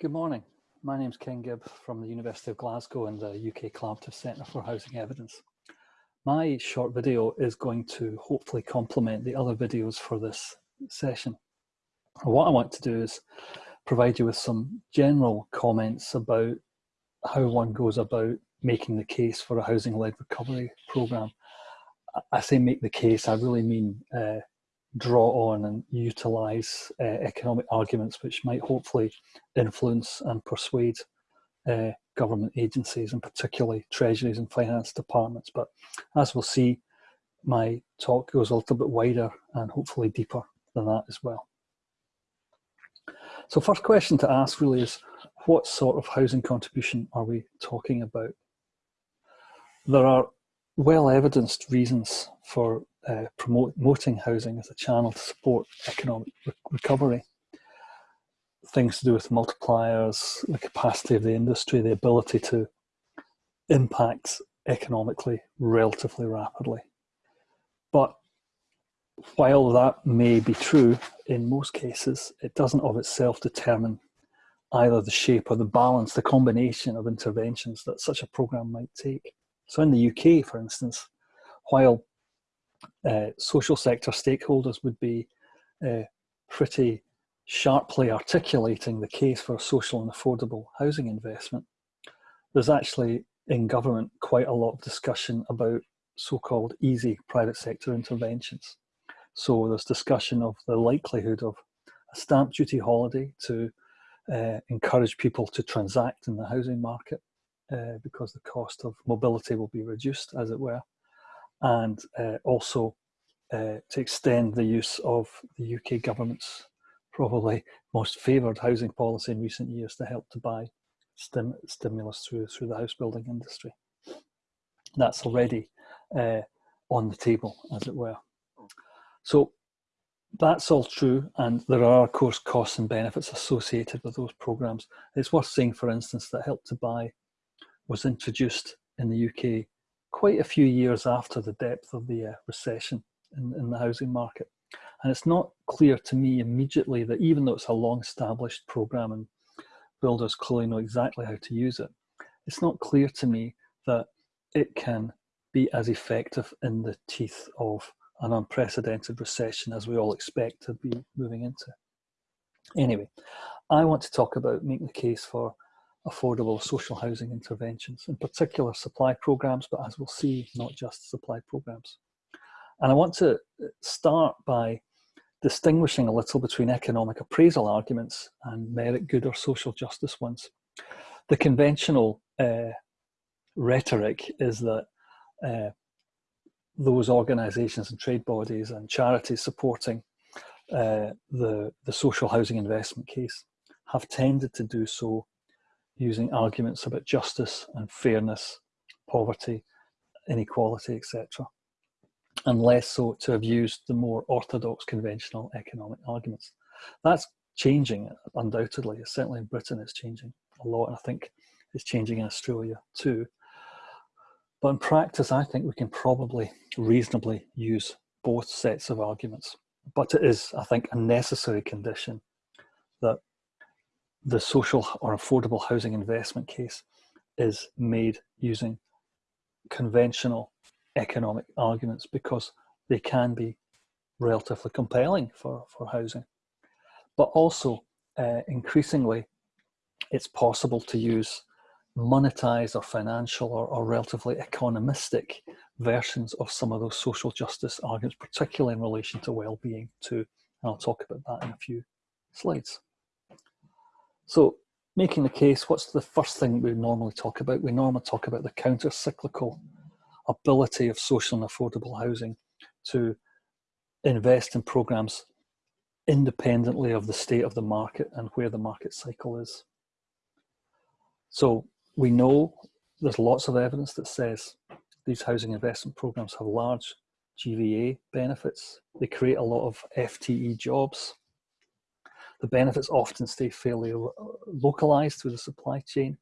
Good morning. My name is Ken Gibb from the University of Glasgow and the UK Collaborative Centre for Housing Evidence. My short video is going to hopefully complement the other videos for this session. What I want to do is provide you with some general comments about how one goes about making the case for a housing-led recovery programme. I say make the case, I really mean uh, draw on and utilize uh, economic arguments which might hopefully influence and persuade uh, government agencies and particularly treasuries and finance departments. But as we'll see, my talk goes a little bit wider and hopefully deeper than that as well. So first question to ask really is, what sort of housing contribution are we talking about? There are well evidenced reasons for uh, promoting housing as a channel to support economic re recovery. Things to do with multipliers, the capacity of the industry, the ability to impact economically relatively rapidly. But while that may be true in most cases, it doesn't of itself determine either the shape or the balance, the combination of interventions that such a program might take. So in the UK, for instance, while uh, social sector stakeholders would be uh, pretty sharply articulating the case for social and affordable housing investment, there's actually in government quite a lot of discussion about so-called easy private sector interventions. So there's discussion of the likelihood of a stamp duty holiday to uh, encourage people to transact in the housing market uh, because the cost of mobility will be reduced, as it were and uh, also uh, to extend the use of the UK government's probably most favoured housing policy in recent years to help to buy stim stimulus through, through the house building industry. That's already uh, on the table, as it were. So that's all true, and there are, of course, costs and benefits associated with those programs. It's worth saying, for instance, that Help to Buy was introduced in the UK quite a few years after the depth of the uh, recession in, in the housing market. And it's not clear to me immediately that even though it's a long established program and builders clearly know exactly how to use it, it's not clear to me that it can be as effective in the teeth of an unprecedented recession as we all expect to be moving into. Anyway, I want to talk about making the case for affordable social housing interventions, in particular supply programs, but as we'll see, not just supply programs. And I want to start by distinguishing a little between economic appraisal arguments and merit good or social justice ones. The conventional uh, rhetoric is that uh, those organisations and trade bodies and charities supporting uh, the, the social housing investment case have tended to do so using arguments about justice and fairness, poverty, inequality, etc. And less so to have used the more orthodox conventional economic arguments. That's changing, undoubtedly. Certainly in Britain it's changing a lot, and I think it's changing in Australia too. But in practice, I think we can probably reasonably use both sets of arguments. But it is, I think, a necessary condition that the social or affordable housing investment case is made using conventional economic arguments because they can be relatively compelling for, for housing. But also, uh, increasingly, it's possible to use monetized or financial or, or relatively economistic versions of some of those social justice arguments, particularly in relation to well-being too. And I'll talk about that in a few slides. So making the case, what's the first thing we normally talk about? We normally talk about the counter-cyclical ability of social and affordable housing to invest in programs independently of the state of the market and where the market cycle is. So we know there's lots of evidence that says these housing investment programs have large GVA benefits. They create a lot of FTE jobs the benefits often stay fairly localized through the supply chain.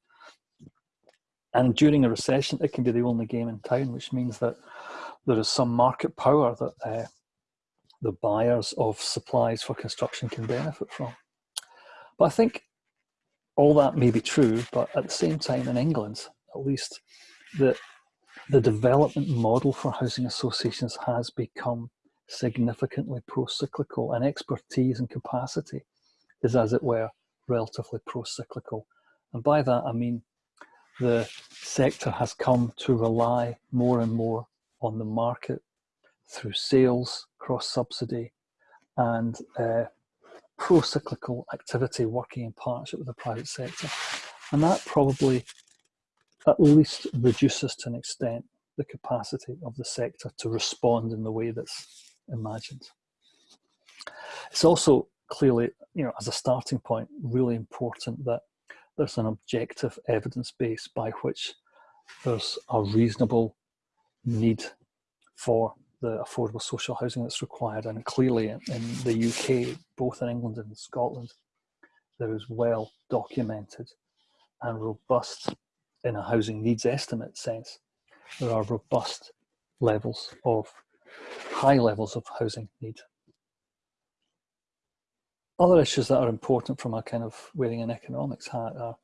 And during a recession, it can be the only game in town, which means that there is some market power that uh, the buyers of supplies for construction can benefit from. But I think all that may be true, but at the same time in England, at least, the, the development model for housing associations has become significantly pro-cyclical and expertise and capacity is as it were relatively pro-cyclical. And by that I mean the sector has come to rely more and more on the market through sales, cross-subsidy and uh, pro-cyclical activity working in partnership with the private sector. And that probably at least reduces to an extent the capacity of the sector to respond in the way that's imagined. It's also clearly, you know, as a starting point, really important that there's an objective evidence base by which there's a reasonable need for the affordable social housing that's required. And clearly in the UK, both in England and Scotland, there is well documented and robust in a housing needs estimate sense. There are robust levels of high levels of housing need. Other issues that are important from a kind of wearing an economics hat are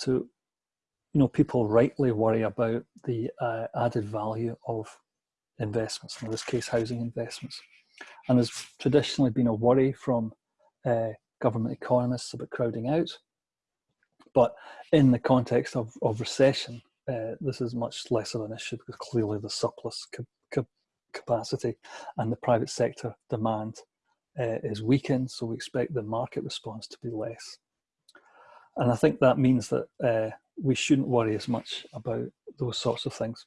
to, you know, people rightly worry about the uh, added value of investments, in this case, housing investments. And there's traditionally been a worry from uh, government economists about crowding out. But in the context of, of recession, uh, this is much less of an issue because clearly the surplus capacity and the private sector demand uh, is weakened, so we expect the market response to be less. And I think that means that uh, we shouldn't worry as much about those sorts of things.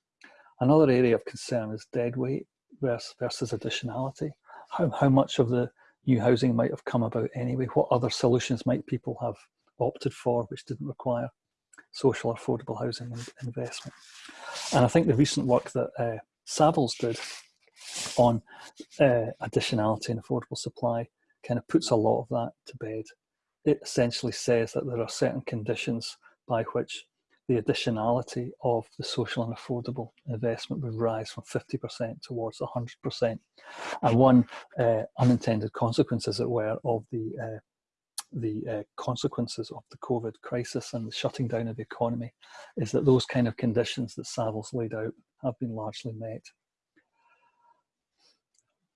Another area of concern is dead weight versus, versus additionality. How, how much of the new housing might have come about anyway? What other solutions might people have opted for which didn't require social affordable housing investment? And I think the recent work that uh, Savills did on uh, additionality and affordable supply kind of puts a lot of that to bed. It essentially says that there are certain conditions by which the additionality of the social and affordable investment would rise from 50% towards 100%. And one uh, unintended consequence, as it were, of the uh, the uh, consequences of the COVID crisis and the shutting down of the economy is that those kind of conditions that Savills laid out have been largely met.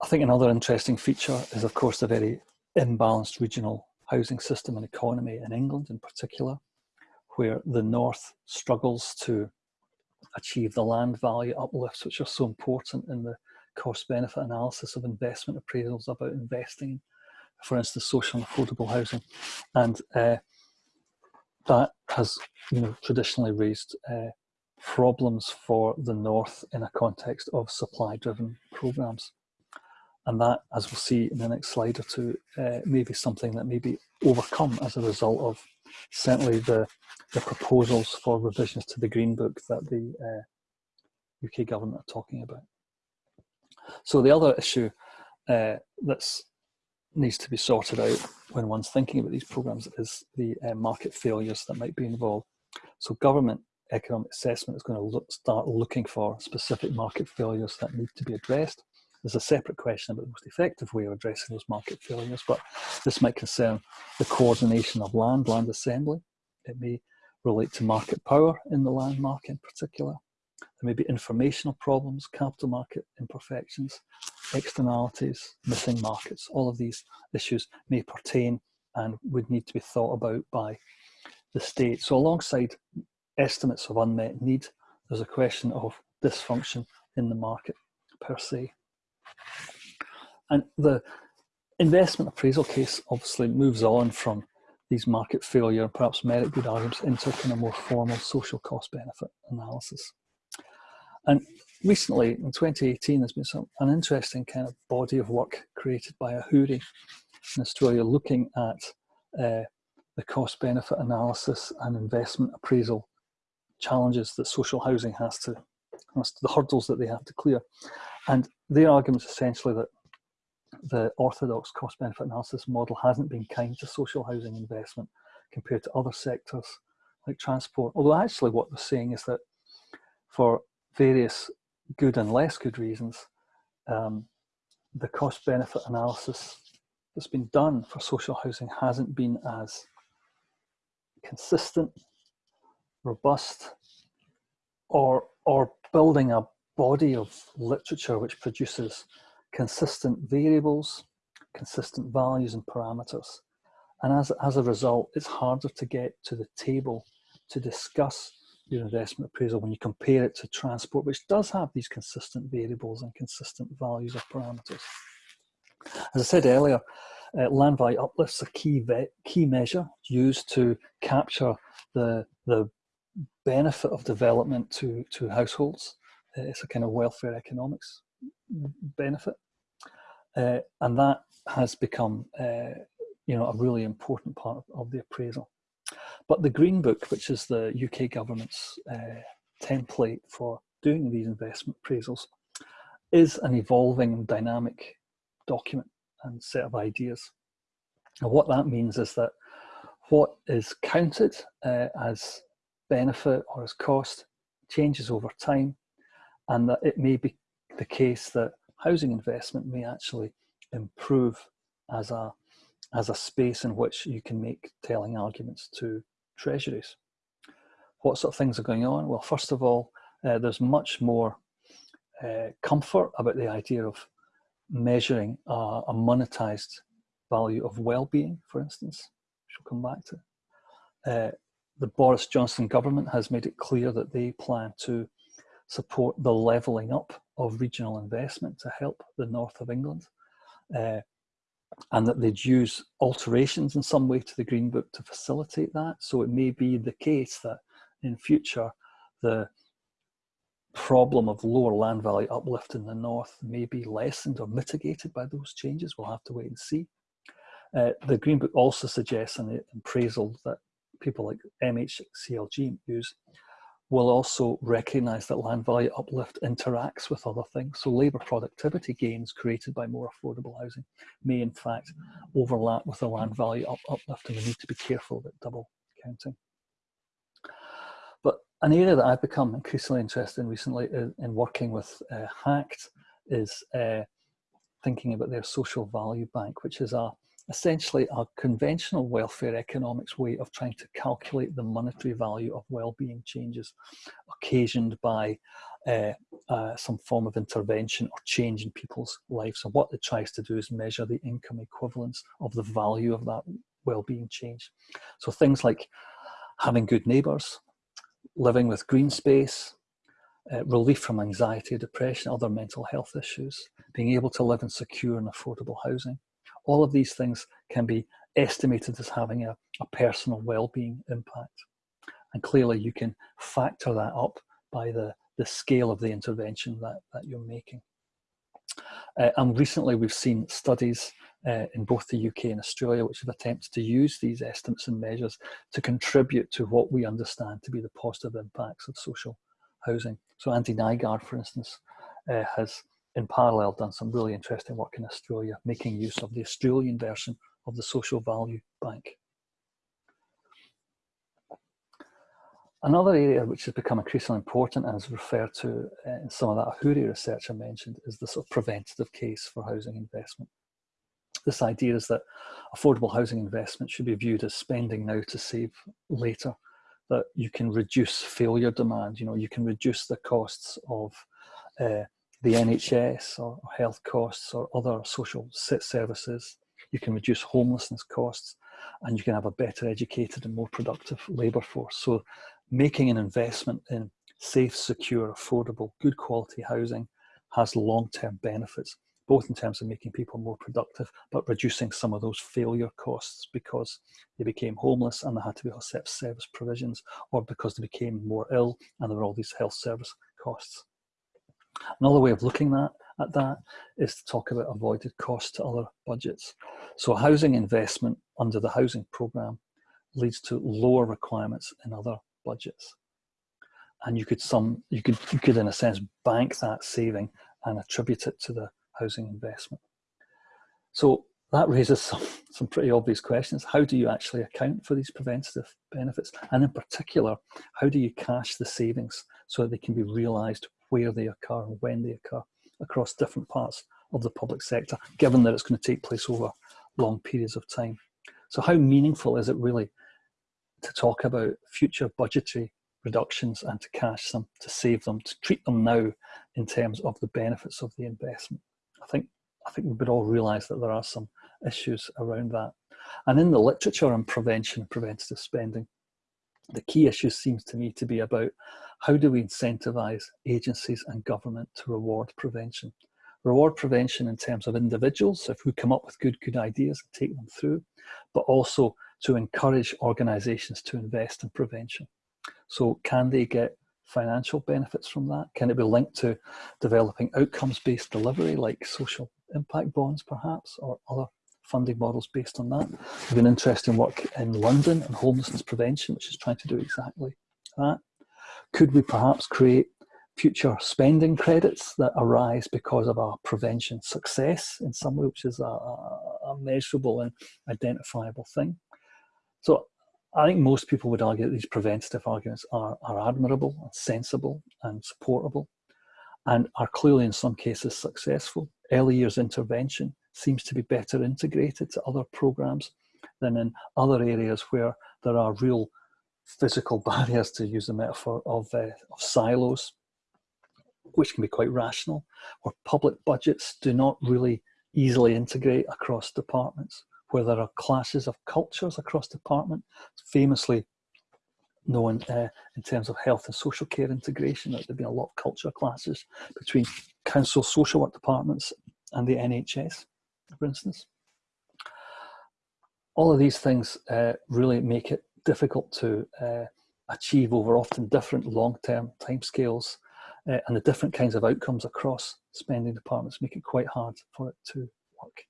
I think another interesting feature is, of course, the very imbalanced regional housing system and economy in England in particular, where the north struggles to achieve the land value uplifts, which are so important in the cost benefit analysis of investment appraisals about investing for instance, social and affordable housing. And uh, that has you know, traditionally raised uh, problems for the north in a context of supply driven programs and that, as we'll see in the next slide or two, uh, may be something that may be overcome as a result of certainly the, the proposals for revisions to the Green Book that the uh, UK government are talking about. So the other issue uh, that needs to be sorted out when one's thinking about these programs is the uh, market failures that might be involved. So government economic assessment is going to look, start looking for specific market failures that need to be addressed there's a separate question about the most effective way of addressing those market failures, but this might concern the coordination of land, land assembly. It may relate to market power in the land market in particular. There may be informational problems, capital market imperfections, externalities, missing markets. All of these issues may pertain and would need to be thought about by the state. So alongside estimates of unmet need, there's a question of dysfunction in the market per se. And the investment appraisal case obviously moves on from these market failure perhaps merit good arguments into kind of more formal social cost benefit analysis. And recently, in 2018, there's been some, an interesting kind of body of work created by Ahuri in Australia looking at uh, the cost benefit analysis and investment appraisal challenges that social housing has to, has to the hurdles that they have to clear. And their argument is essentially that the orthodox cost benefit analysis model hasn't been kind to social housing investment compared to other sectors like transport. Although actually what they're saying is that for various good and less good reasons, um, the cost benefit analysis that's been done for social housing hasn't been as consistent, robust, or, or building a body of literature which produces consistent variables, consistent values and parameters. And as, as a result, it's harder to get to the table to discuss your investment appraisal when you compare it to transport, which does have these consistent variables and consistent values of parameters. As I said earlier, uh, land value uplift's a key, key measure used to capture the, the benefit of development to, to households. Uh, it's a kind of welfare economics benefit. Uh, and that has become uh, you know, a really important part of, of, the appraisal. But the Green Book, which is the UK government's uh, template for doing these investment appraisals, is an evolving dynamic document and set of ideas. And what that means is that what is counted uh, as benefit or as cost changes over time and that it may be the case that housing investment may actually improve as a, as a space in which you can make telling arguments to treasuries. What sort of things are going on? Well, first of all, uh, there's much more uh, comfort about the idea of measuring a, a monetized value of well-being, for instance, which we'll come back to. Uh, the Boris Johnson government has made it clear that they plan to support the levelling up of regional investment to help the north of England. Uh, and that they'd use alterations in some way to the Green Book to facilitate that. So it may be the case that in future, the problem of lower land value uplift in the north may be lessened or mitigated by those changes. We'll have to wait and see. Uh, the Green Book also suggests an appraisal that people like MHCLG use will also recognise that land value uplift interacts with other things. So labour productivity gains created by more affordable housing may in fact overlap with the land value up uplift and we need to be careful about double counting. But an area that I've become increasingly interested in recently in, in working with uh, HACT is uh, thinking about their social value bank, which is a essentially a conventional welfare economics way of trying to calculate the monetary value of well-being changes occasioned by uh, uh, some form of intervention or change in people's lives. And what it tries to do is measure the income equivalence of the value of that well-being change. So things like having good neighbours, living with green space, uh, relief from anxiety, depression, other mental health issues, being able to live in secure and affordable housing, all of these things can be estimated as having a, a personal well-being impact. And clearly you can factor that up by the, the scale of the intervention that, that you're making. Uh, and recently we've seen studies uh, in both the UK and Australia which have attempted to use these estimates and measures to contribute to what we understand to be the positive impacts of social housing. So Andy Nygaard, for instance, uh, has in parallel done some really interesting work in Australia, making use of the Australian version of the Social Value Bank. Another area which has become increasingly important and is referred to in some of that Ahuri research I mentioned is the sort of preventative case for housing investment. This idea is that affordable housing investment should be viewed as spending now to save later, that you can reduce failure demand, you know, you can reduce the costs of uh, the NHS or health costs or other social services. You can reduce homelessness costs and you can have a better educated and more productive labour force. So making an investment in safe, secure, affordable, good quality housing has long-term benefits, both in terms of making people more productive, but reducing some of those failure costs because they became homeless and they had to be accept service provisions, or because they became more ill and there were all these health service costs. Another way of looking at, at that is to talk about avoided costs to other budgets. So housing investment under the housing programme leads to lower requirements in other budgets. And you could some you could you could in a sense bank that saving and attribute it to the housing investment. So that raises some, some pretty obvious questions. How do you actually account for these preventative benefits? And in particular, how do you cash the savings so that they can be realised where they occur and when they occur across different parts of the public sector, given that it's going to take place over long periods of time. So how meaningful is it really to talk about future budgetary reductions and to cash them, to save them, to treat them now in terms of the benefits of the investment. I think I think we would all realise that there are some issues around that. And in the literature on prevention, and preventative spending, the key issue seems to me to be about how do we incentivise agencies and government to reward prevention. Reward prevention in terms of individuals, if we come up with good, good ideas and take them through, but also to encourage organisations to invest in prevention. So can they get financial benefits from that? Can it be linked to developing outcomes-based delivery like social impact bonds perhaps or other funding models based on that. We've been interesting work in London on homelessness prevention, which is trying to do exactly that. Could we perhaps create future spending credits that arise because of our prevention success in some way, which is a, a, measurable and identifiable thing? So I think most people would argue that these preventative arguments are, are admirable and sensible and supportable and are clearly in some cases successful. Early years intervention seems to be better integrated to other programs than in other areas where there are real physical barriers, to use the metaphor of, uh, of silos, which can be quite rational, where public budgets do not really easily integrate across departments, where there are clashes of cultures across department, famously known uh, in terms of health and social care integration, that there have been a lot of culture clashes between council social work departments and the NHS for instance. All of these things uh, really make it difficult to uh, achieve over often different long-term timescales uh, and the different kinds of outcomes across spending departments make it quite hard for it to work.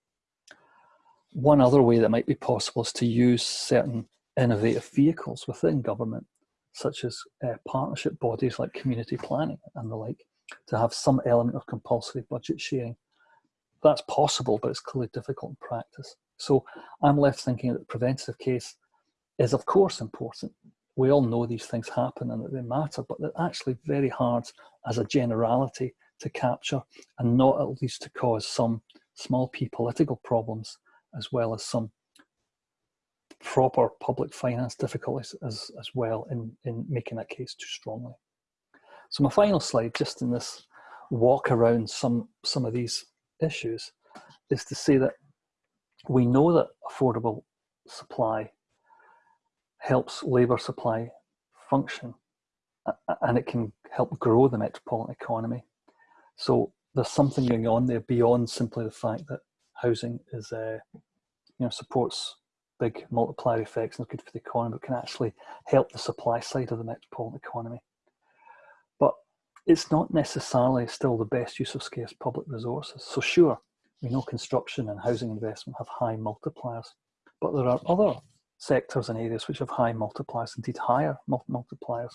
One other way that might be possible is to use certain innovative vehicles within government, such as uh, partnership bodies like community planning and the like, to have some element of compulsory budget sharing that's possible, but it's clearly difficult in practice. So I'm left thinking that the preventative case is of course important. We all know these things happen and that they matter, but they're actually very hard as a generality to capture and not at least to cause some small p political problems as well as some proper public finance difficulties as, as well in, in making that case too strongly. So my final slide, just in this walk around some, some of these issues is to say that we know that affordable supply helps labour supply function and it can help grow the metropolitan economy. So there's something going on there beyond simply the fact that housing is, uh, you know, supports big multiplier effects and is good for the economy, but can actually help the supply side of the metropolitan economy it's not necessarily still the best use of scarce public resources. So sure, we know construction and housing investment have high multipliers, but there are other sectors and areas which have high multipliers, indeed higher multipliers.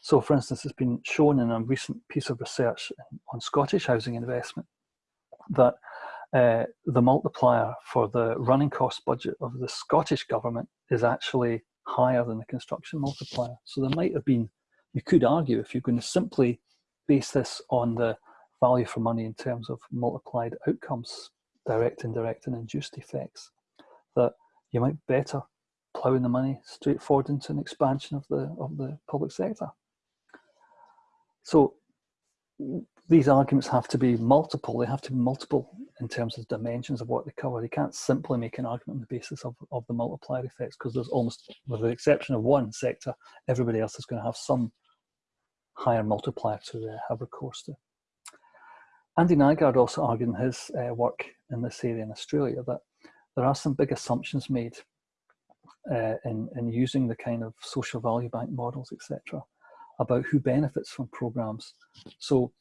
So for instance, it's been shown in a recent piece of research on Scottish housing investment that uh, the multiplier for the running cost budget of the Scottish government is actually higher than the construction multiplier. So there might have been you could argue if you're going to simply base this on the value for money in terms of multiplied outcomes, direct, indirect, and induced effects, that you might better plough in the money straight forward into an expansion of the of the public sector. So these arguments have to be multiple. They have to be multiple in terms of dimensions of what they cover. They can't simply make an argument on the basis of, of the multiplier effects because there's almost, with the exception of one sector, everybody else is going to have some higher multiplier to uh, have recourse to. Andy Nygaard also argued in his uh, work in this area in Australia that there are some big assumptions made uh, in, in using the kind of social value bank models, etc., about who benefits from programs. So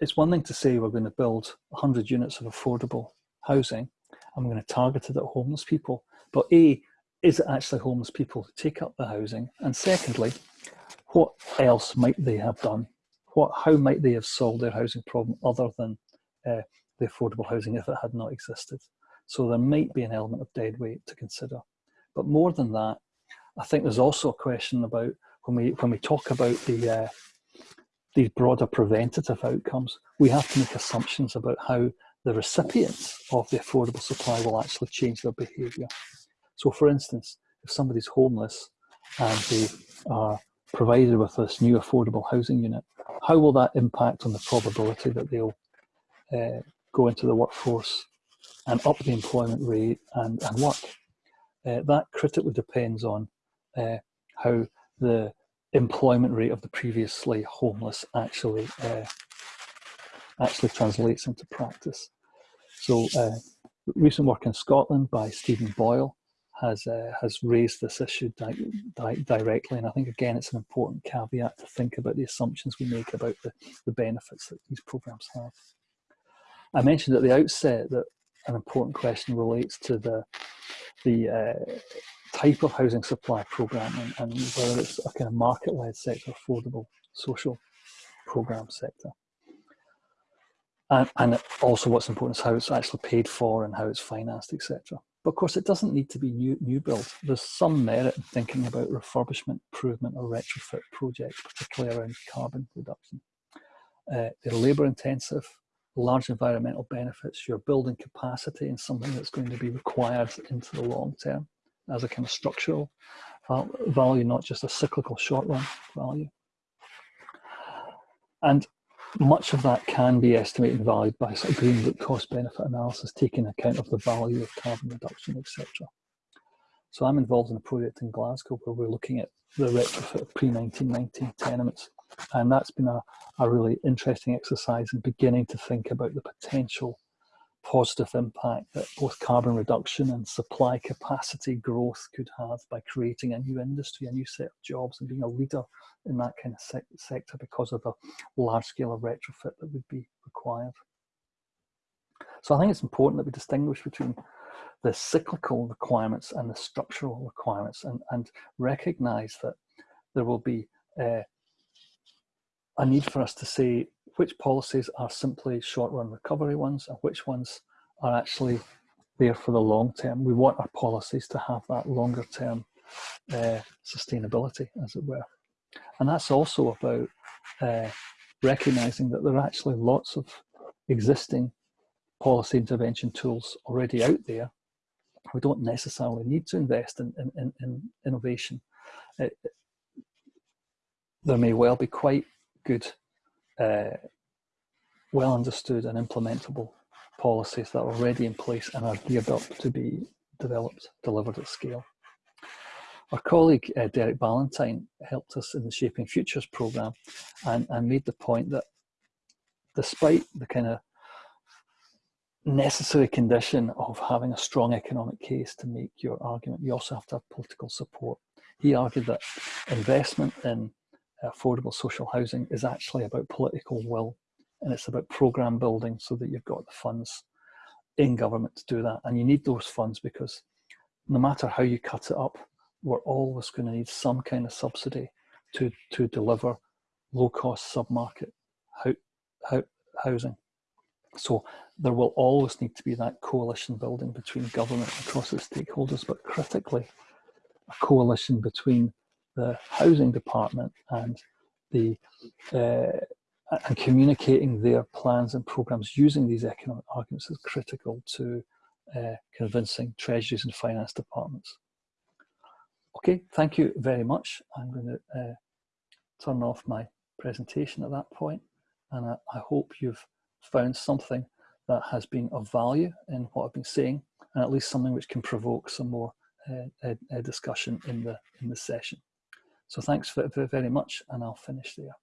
it's one thing to say we're going to build 100 units of affordable housing, I'm going to target it at homeless people. But A, is it actually homeless people who take up the housing? And secondly, what else might they have done? What, how might they have solved their housing problem other than uh, the affordable housing if it had not existed? So there might be an element of dead weight to consider. But more than that, I think there's also a question about when we when we talk about the uh, these broader preventative outcomes, we have to make assumptions about how the recipients of the affordable supply will actually change their behaviour. So, for instance, if somebody's homeless and they are provided with this new affordable housing unit, how will that impact on the probability that they'll uh, go into the workforce and up the employment rate and, and work? Uh, that critically depends on uh, how the employment rate of the previously homeless actually uh, actually translates into practice. So uh, recent work in Scotland by Stephen Boyle has uh, has raised this issue di di directly, and I think again it's an important caveat to think about the assumptions we make about the, the benefits that these programs have. I mentioned at the outset that an important question relates to the the uh, type of housing supply program and, and whether it's a kind of market-led sector, affordable social program sector. And, and also what's important is how it's actually paid for and how it's financed, etc. But of course, it doesn't need to be new, new build. There's some merit in thinking about refurbishment, improvement or retrofit projects, particularly around carbon reduction. Uh, they're labour intensive, large environmental benefits, you're building capacity in something that's going to be required into the long term as a kind of structural value, not just a cyclical short run value. And much of that can be estimated and valued by sort of green book cost benefit analysis, taking account of the value of carbon reduction, etc. So I'm involved in a project in Glasgow where we're looking at the retrofit of pre-1990 tenements. And that's been a, a really interesting exercise in beginning to think about the potential positive impact that both carbon reduction and supply capacity growth could have by creating a new industry, a new set of jobs and being a leader in that kind of se sector because of the large scale of retrofit that would be required. So I think it's important that we distinguish between the cyclical requirements and the structural requirements and, and recognize that there will be uh, a need for us to say which policies are simply short run recovery ones and which ones are actually there for the long term. We want our policies to have that longer term uh, sustainability, as it were. And that's also about uh, recognizing that there are actually lots of existing policy intervention tools already out there. We don't necessarily need to invest in, in, in, in innovation. It, there may well be quite good uh, well understood and implementable policies that are already in place and are geared up to be developed, delivered at scale. Our colleague uh, Derek Ballantyne helped us in the Shaping Futures programme and, and made the point that despite the kind of necessary condition of having a strong economic case to make your argument, you also have to have political support. He argued that investment in affordable social housing is actually about political will and it's about program building so that you've got the funds in government to do that. And you need those funds because no matter how you cut it up we're always going to need some kind of subsidy to to deliver low cost submarket housing. So there will always need to be that coalition building between government across the stakeholders but critically a coalition between the housing department and the uh, and communicating their plans and programs using these economic arguments is critical to uh, convincing treasuries and finance departments. Okay, thank you very much. I'm going to uh, turn off my presentation at that point and I, I hope you've found something that has been of value in what I've been saying and at least something which can provoke some more uh, uh, discussion in the in the session. So thanks very, very much and I'll finish there.